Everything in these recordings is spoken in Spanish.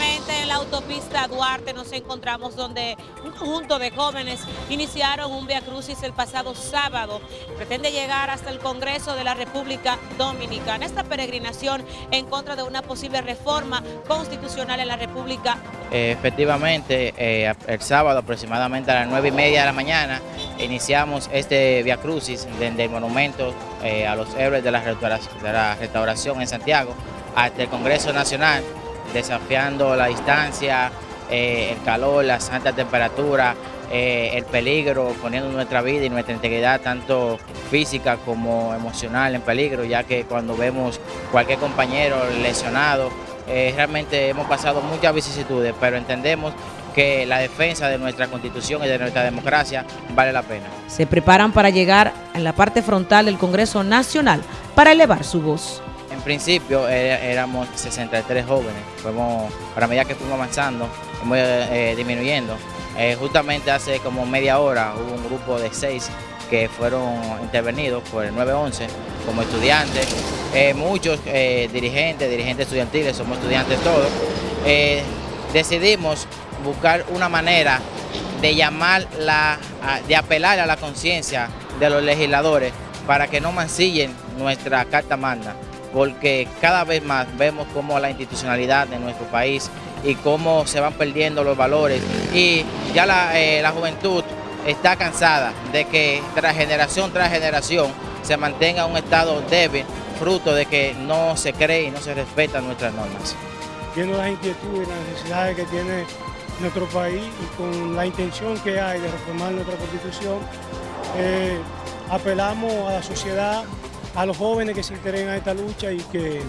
En la autopista Duarte nos encontramos donde un conjunto de jóvenes iniciaron un Via Crucis el pasado sábado. Pretende llegar hasta el Congreso de la República Dominicana. Esta peregrinación en contra de una posible reforma constitucional en la República. Eh, efectivamente, eh, el sábado aproximadamente a las nueve y media de la mañana iniciamos este Via Crucis desde el monumento eh, a los héroes de la restauración en Santiago hasta el Congreso Nacional desafiando la distancia, eh, el calor, la alta temperatura, eh, el peligro, poniendo nuestra vida y nuestra integridad tanto física como emocional en peligro, ya que cuando vemos cualquier compañero lesionado, eh, realmente hemos pasado muchas vicisitudes, pero entendemos que la defensa de nuestra constitución y de nuestra democracia vale la pena. Se preparan para llegar en la parte frontal del Congreso Nacional para elevar su voz principio éramos 63 jóvenes, fuimos, para medida que fuimos avanzando, fuimos eh, disminuyendo. Eh, justamente hace como media hora hubo un grupo de seis que fueron intervenidos por el 911 como estudiantes, eh, muchos dirigentes, dirigentes estudiantiles, somos estudiantes todos. decidimos buscar una manera de llamar, la, de apelar a la conciencia de los legisladores para que no mancillen nuestra Carta Magna porque cada vez más vemos cómo la institucionalidad de nuestro país y cómo se van perdiendo los valores y ya la, eh, juventud está cansada de que tras generación tras generación se mantenga un estado débil, fruto de que no se cree y no se respetan nuestras normas. Viendo las inquietudes y las necesidades que tiene nuestro país y con la intención que hay de reformar nuestra constitución, eh, apelamos a la sociedad a los jóvenes que se integren a esta lucha y que,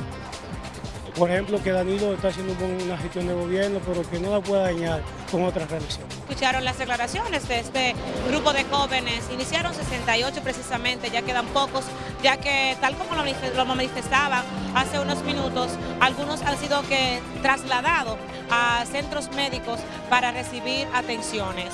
por ejemplo, que Danilo está haciendo una gestión de gobierno, pero que no la pueda dañar con otras relaciones. Escucharon las declaraciones de este grupo de jóvenes, iniciaron 68 precisamente, ya quedan pocos, ya que tal como lo manifestaban hace unos minutos, algunos han sido que trasladados a centros médicos para recibir atenciones.